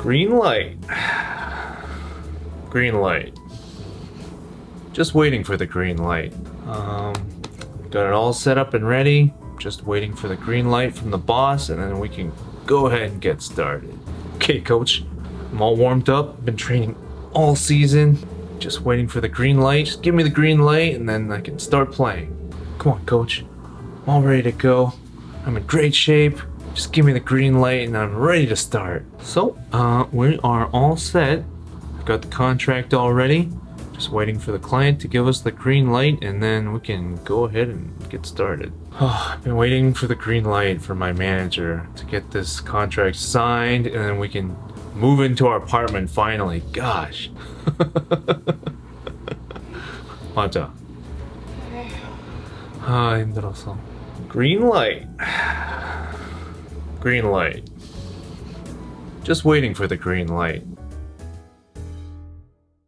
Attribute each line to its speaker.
Speaker 1: Green light. Green light. Just waiting for the green light. Um, got it all set up and ready. Just waiting for the green light from the boss, and then we can go ahead and get started. Okay, coach. I'm all warmed up. Been training all season. Just waiting for the green light. Just give me the green light, and then I can start playing. Come on, coach. I'm all ready to go. I'm in great shape. Just give me the green light, and I'm ready to start. So, uh, we are all set. I've got the contract already. Just waiting for the client to give us the green light and then we can go ahead and get started. Oh, I've been waiting for the green light for my manager to get this contract signed and then we can move into our apartment finally. Gosh. 맞아. 아, 힘들었어. Green light. Green light. Just waiting for the green light.